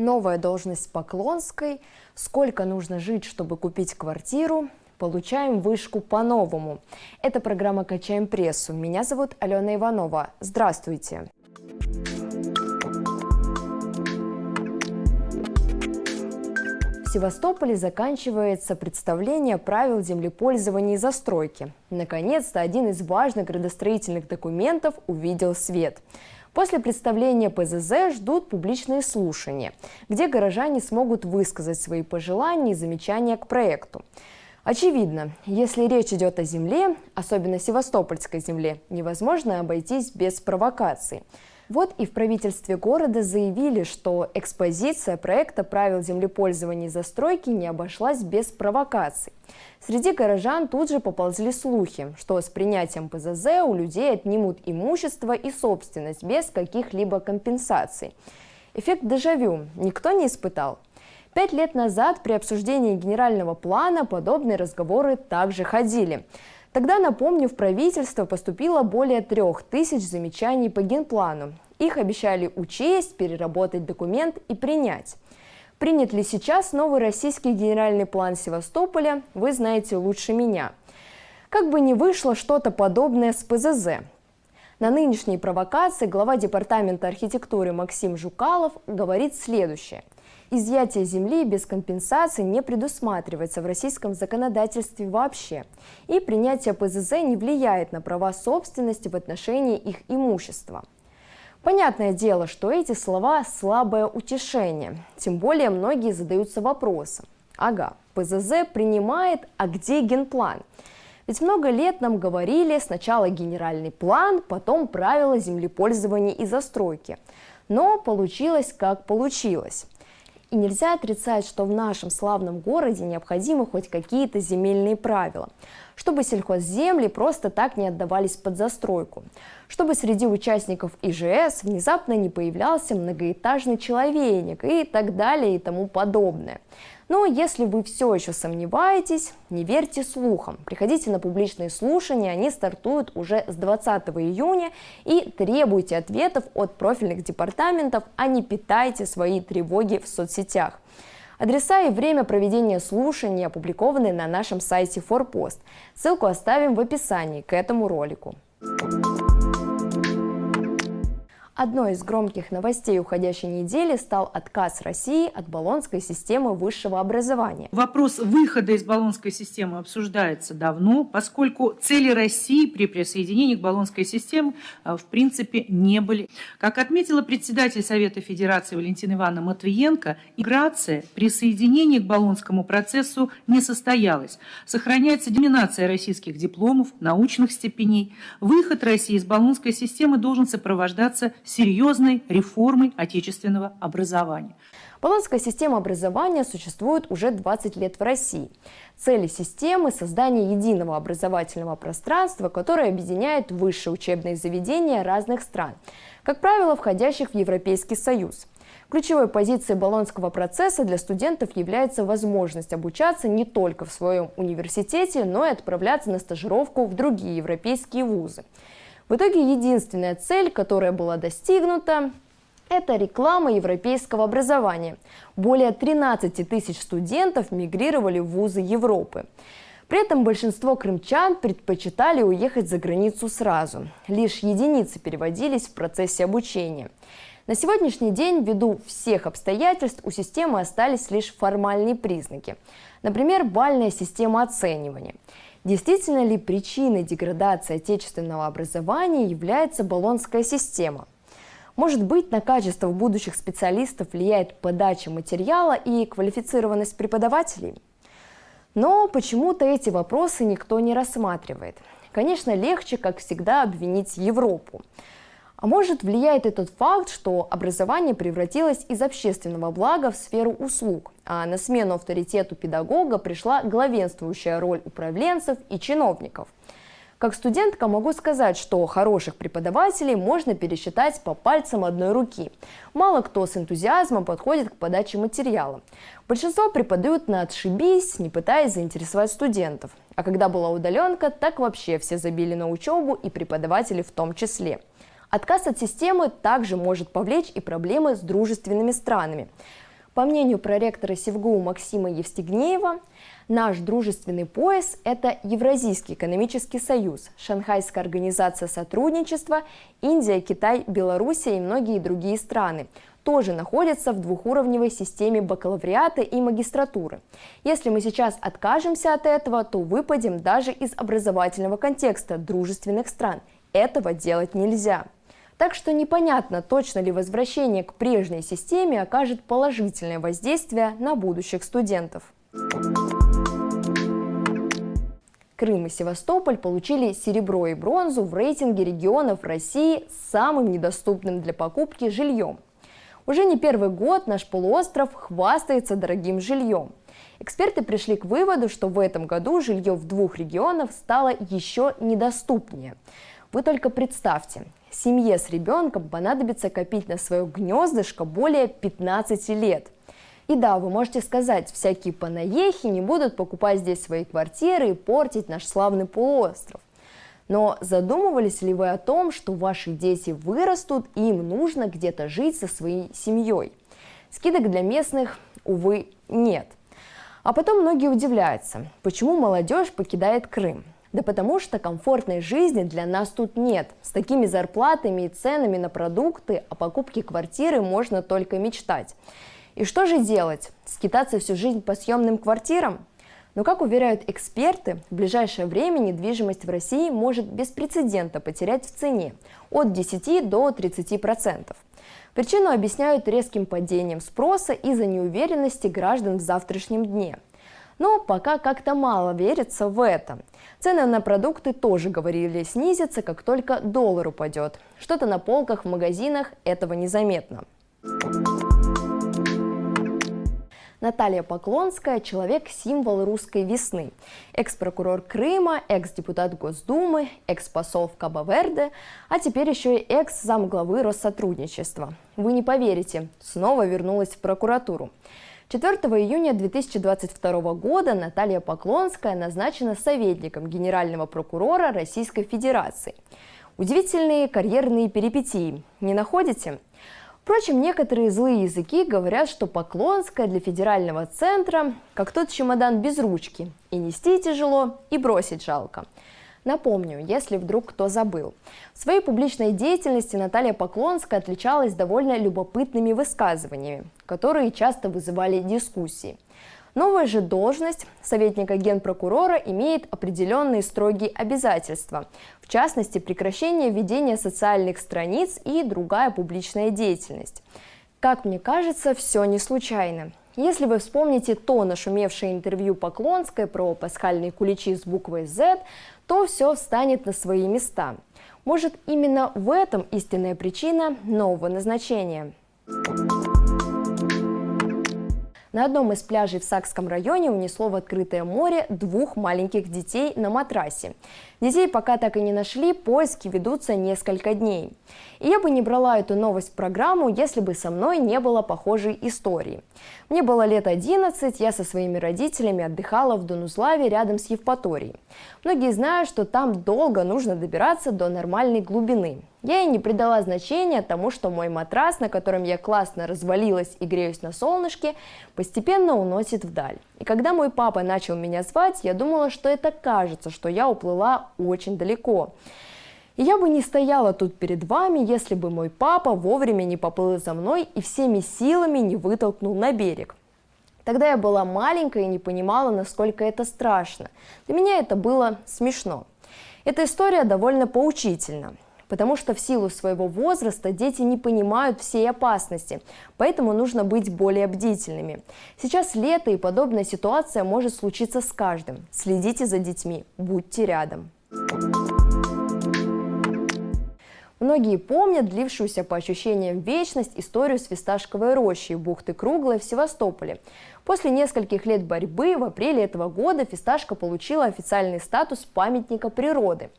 новая должность Поклонской, сколько нужно жить, чтобы купить квартиру, получаем вышку по-новому. Это программа «Качаем прессу». Меня зовут Алена Иванова. Здравствуйте. В Севастополе заканчивается представление правил землепользования и застройки. Наконец-то один из важных градостроительных документов увидел свет – После представления ПЗЗ ждут публичные слушания, где горожане смогут высказать свои пожелания и замечания к проекту. Очевидно, если речь идет о земле, особенно севастопольской земле, невозможно обойтись без провокаций. Вот и в правительстве города заявили, что экспозиция проекта правил землепользования и застройки не обошлась без провокаций. Среди горожан тут же поползли слухи, что с принятием ПЗЗ у людей отнимут имущество и собственность без каких-либо компенсаций. Эффект дежавю никто не испытал. Пять лет назад при обсуждении генерального плана подобные разговоры также ходили. Тогда, напомню, в правительство поступило более трех тысяч замечаний по генплану. Их обещали учесть, переработать документ и принять. Принят ли сейчас новый российский генеральный план Севастополя, вы знаете лучше меня. Как бы ни вышло что-то подобное с ПЗЗ. На нынешней провокации глава Департамента архитектуры Максим Жукалов говорит следующее – Изъятие земли без компенсации не предусматривается в российском законодательстве вообще, и принятие ПЗЗ не влияет на права собственности в отношении их имущества. Понятное дело, что эти слова – слабое утешение, тем более многие задаются вопросом. Ага, ПЗЗ принимает, а где генплан? Ведь много лет нам говорили сначала генеральный план, потом правила землепользования и застройки. Но получилось как получилось. И нельзя отрицать, что в нашем славном городе необходимы хоть какие-то земельные правила, чтобы сельхозземли просто так не отдавались под застройку, чтобы среди участников ИЖС внезапно не появлялся многоэтажный человейник и так далее и тому подобное. Но если вы все еще сомневаетесь, не верьте слухам. Приходите на публичные слушания, они стартуют уже с 20 июня и требуйте ответов от профильных департаментов, а не питайте свои тревоги в соцсетях. Адреса и время проведения слушаний опубликованы на нашем сайте Форпост. Ссылку оставим в описании к этому ролику. Одной из громких новостей уходящей недели стал отказ России от баллонской системы высшего образования. Вопрос выхода из баллонской системы обсуждается давно, поскольку цели России при присоединении к баллонской системе э, в принципе не были. Как отметила председатель Совета Федерации Валентина Ивановна Матвиенко, миграция присоединение к баллонскому процессу не состоялась. Сохраняется доминация российских дипломов, научных степеней. Выход России из баллонской системы должен сопровождаться серьезной реформой отечественного образования. Болонская система образования существует уже 20 лет в России. Цели системы – создание единого образовательного пространства, которое объединяет высшие учебные заведения разных стран, как правило, входящих в Европейский Союз. Ключевой позицией Болонского процесса для студентов является возможность обучаться не только в своем университете, но и отправляться на стажировку в другие европейские вузы. В итоге единственная цель, которая была достигнута, это реклама европейского образования. Более 13 тысяч студентов мигрировали в вузы Европы. При этом большинство крымчан предпочитали уехать за границу сразу. Лишь единицы переводились в процессе обучения. На сегодняшний день, ввиду всех обстоятельств, у системы остались лишь формальные признаки. Например, бальная система оценивания – Действительно ли причиной деградации отечественного образования является баллонская система? Может быть, на качество будущих специалистов влияет подача материала и квалифицированность преподавателей? Но почему-то эти вопросы никто не рассматривает. Конечно, легче, как всегда, обвинить Европу. А может влияет и тот факт, что образование превратилось из общественного блага в сферу услуг, а на смену авторитету педагога пришла главенствующая роль управленцев и чиновников. Как студентка могу сказать, что хороших преподавателей можно пересчитать по пальцам одной руки. Мало кто с энтузиазмом подходит к подаче материала. Большинство преподают на отшибись, не пытаясь заинтересовать студентов. А когда была удаленка, так вообще все забили на учебу и преподаватели в том числе. Отказ от системы также может повлечь и проблемы с дружественными странами. По мнению проректора СИВГУ Максима Евстигнеева, наш дружественный пояс – это Евразийский экономический союз, Шанхайская организация сотрудничества, Индия, Китай, Белоруссия и многие другие страны – тоже находятся в двухуровневой системе бакалавриата и магистратуры. Если мы сейчас откажемся от этого, то выпадем даже из образовательного контекста дружественных стран. Этого делать нельзя. Так что непонятно, точно ли возвращение к прежней системе окажет положительное воздействие на будущих студентов. Крым и Севастополь получили серебро и бронзу в рейтинге регионов России с самым недоступным для покупки жильем – уже не первый год наш полуостров хвастается дорогим жильем. Эксперты пришли к выводу, что в этом году жилье в двух регионах стало еще недоступнее. Вы только представьте, семье с ребенком понадобится копить на свое гнездышко более 15 лет. И да, вы можете сказать, всякие панаехи не будут покупать здесь свои квартиры и портить наш славный полуостров. Но задумывались ли вы о том, что ваши дети вырастут и им нужно где-то жить со своей семьей? Скидок для местных, увы, нет. А потом многие удивляются, почему молодежь покидает Крым. Да потому что комфортной жизни для нас тут нет. С такими зарплатами и ценами на продукты о покупке квартиры можно только мечтать. И что же делать? Скитаться всю жизнь по съемным квартирам? Но, как уверяют эксперты, в ближайшее время недвижимость в России может без прецедента потерять в цене от 10 до 30%. Причину объясняют резким падением спроса из-за неуверенности граждан в завтрашнем дне. Но пока как-то мало верится в это. Цены на продукты тоже говорили снизятся, как только доллар упадет. Что-то на полках в магазинах этого незаметно. Наталья Поклонская – человек-символ русской весны. Экс-прокурор Крыма, экс-депутат Госдумы, экс-посол в Кабо-Верде, а теперь еще и экс-замглавы Россотрудничества. Вы не поверите, снова вернулась в прокуратуру. 4 июня 2022 года Наталья Поклонская назначена советником генерального прокурора Российской Федерации. Удивительные карьерные перипетии, не находите? Впрочем, некоторые злые языки говорят, что Поклонская для федерального центра как тот чемодан без ручки. И нести тяжело, и бросить жалко. Напомню, если вдруг кто забыл. В своей публичной деятельности Наталья Поклонская отличалась довольно любопытными высказываниями, которые часто вызывали дискуссии – Новая же должность советника генпрокурора имеет определенные строгие обязательства, в частности прекращение ведения социальных страниц и другая публичная деятельность. Как мне кажется, все не случайно. Если вы вспомните то нашумевшее интервью Поклонской про пасхальные куличи с буквой Z, то все встанет на свои места. Может, именно в этом истинная причина нового назначения. На одном из пляжей в Сакском районе унесло в открытое море двух маленьких детей на матрасе. Детей пока так и не нашли, поиски ведутся несколько дней. И я бы не брала эту новость в программу, если бы со мной не было похожей истории. Мне было лет 11, я со своими родителями отдыхала в Донузлаве рядом с Евпаторией. Многие знают, что там долго нужно добираться до нормальной глубины. Я и не придала значения тому, что мой матрас, на котором я классно развалилась и греюсь на солнышке, постепенно уносит вдаль. И когда мой папа начал меня звать, я думала, что это кажется, что я уплыла очень далеко. И я бы не стояла тут перед вами, если бы мой папа вовремя не поплыл за мной и всеми силами не вытолкнул на берег. Тогда я была маленькая и не понимала, насколько это страшно. Для меня это было смешно. Эта история довольно поучительна потому что в силу своего возраста дети не понимают всей опасности, поэтому нужно быть более бдительными. Сейчас лето и подобная ситуация может случиться с каждым. Следите за детьми, будьте рядом. Многие помнят длившуюся по ощущениям вечность историю с Фисташковой рощей бухты Круглой в Севастополе. После нескольких лет борьбы в апреле этого года Фисташка получила официальный статус памятника природы.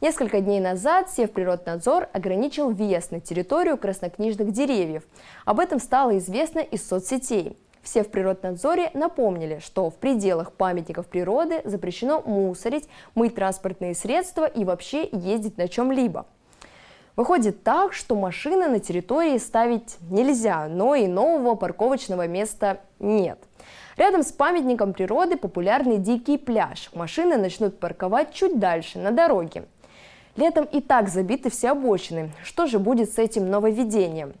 Несколько дней назад Севприроднадзор ограничил въезд на территорию краснокнижных деревьев. Об этом стало известно из соцсетей. Все в Природнадзоре напомнили, что в пределах памятников природы запрещено мусорить, мыть транспортные средства и вообще ездить на чем-либо. Выходит так, что машины на территории ставить нельзя, но и нового парковочного места нет. Рядом с памятником природы популярный дикий пляж. Машины начнут парковать чуть дальше, на дороге. Летом и так забиты все обочины. Что же будет с этим нововведением?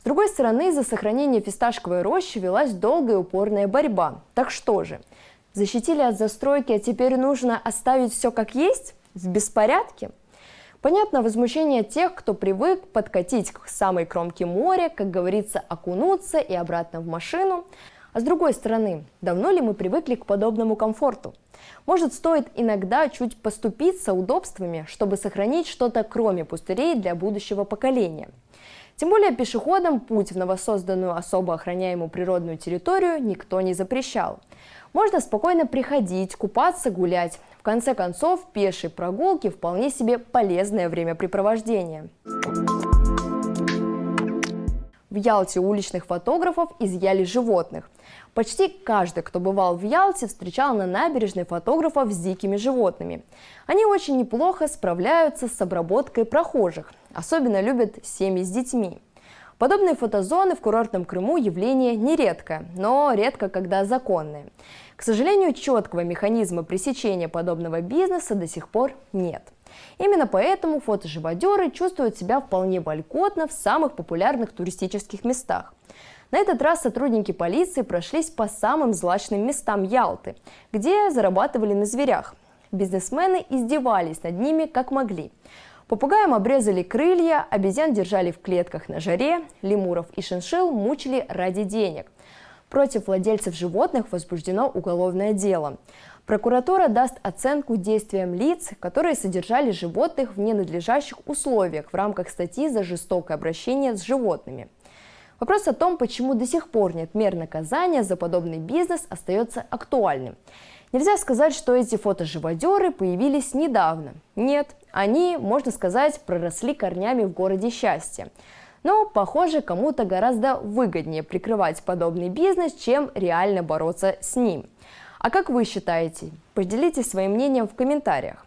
С другой стороны, за сохранение фисташковой рощи велась долгая упорная борьба. Так что же, защитили от застройки, а теперь нужно оставить все как есть? В беспорядке? Понятно возмущение тех, кто привык подкатить к самой кромке моря, как говорится, окунуться и обратно в машину. А с другой стороны, давно ли мы привыкли к подобному комфорту? Может, стоит иногда чуть поступиться удобствами, чтобы сохранить что-то кроме пустырей для будущего поколения? Тем более пешеходам путь в новосозданную особо охраняемую природную территорию никто не запрещал. Можно спокойно приходить, купаться, гулять конце концов, пешие прогулки вполне себе полезное времяпрепровождение. В Ялте уличных фотографов изъяли животных. Почти каждый, кто бывал в Ялте, встречал на набережной фотографов с дикими животными. Они очень неплохо справляются с обработкой прохожих. Особенно любят семьи с детьми. Подобные фотозоны в курортном Крыму явление нередкое, но редко когда законные. К сожалению, четкого механизма пресечения подобного бизнеса до сих пор нет. Именно поэтому фотоживодеры чувствуют себя вполне вольготно в самых популярных туристических местах. На этот раз сотрудники полиции прошлись по самым злачным местам Ялты, где зарабатывали на зверях. Бизнесмены издевались над ними как могли. Попугаям обрезали крылья, обезьян держали в клетках на жаре, лемуров и шиншил мучили ради денег. Против владельцев животных возбуждено уголовное дело. Прокуратура даст оценку действиям лиц, которые содержали животных в ненадлежащих условиях в рамках статьи за жестокое обращение с животными. Вопрос о том, почему до сих пор нет мер наказания за подобный бизнес, остается актуальным. Нельзя сказать, что эти фотоживодеры появились недавно. Нет, они, можно сказать, проросли корнями в городе счастья. Но, похоже, кому-то гораздо выгоднее прикрывать подобный бизнес, чем реально бороться с ним. А как вы считаете? Поделитесь своим мнением в комментариях.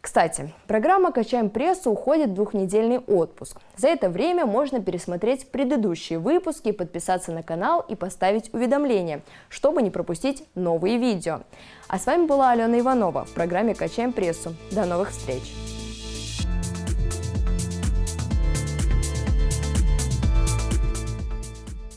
Кстати, программа «Качаем прессу» уходит в двухнедельный отпуск. За это время можно пересмотреть предыдущие выпуски, подписаться на канал и поставить уведомления, чтобы не пропустить новые видео. А с вами была Алена Иванова в программе «Качаем прессу». До новых встреч!